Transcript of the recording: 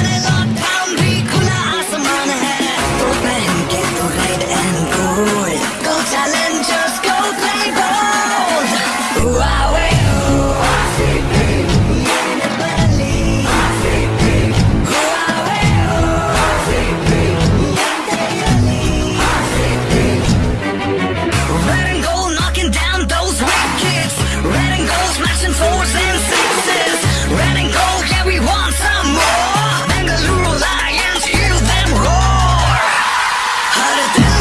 What is How does that?